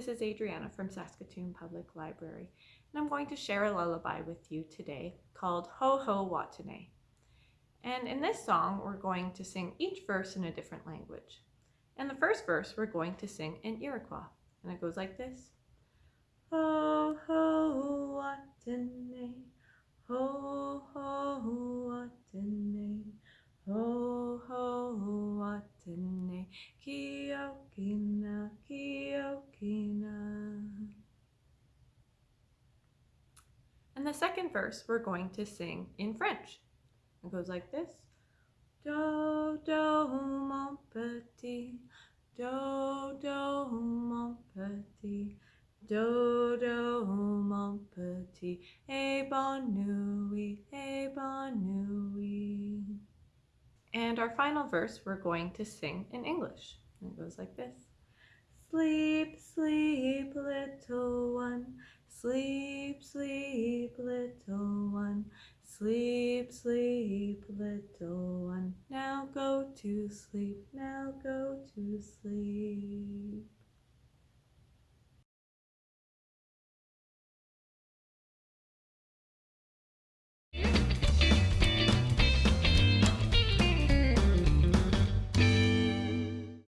this is Adriana from Saskatoon Public Library, and I'm going to share a lullaby with you today called Ho Ho Watene. And in this song, we're going to sing each verse in a different language. And the first verse, we're going to sing in Iroquois, and it goes like this. Ho Ho Watene, Ho Ho Watene, Ho Ho Watene, Kiokina, And the second verse we're going to sing in French. It goes like this. Do, do, mon petit, do, do, mon petit, do, do, mon petit, et bonne nuit, et bonne nuit. And our final verse we're going to sing in English. It goes like this. Sleep, sleep, little one, sleep, sleep, sleep, sleep, little one. Now go to sleep, now go to sleep.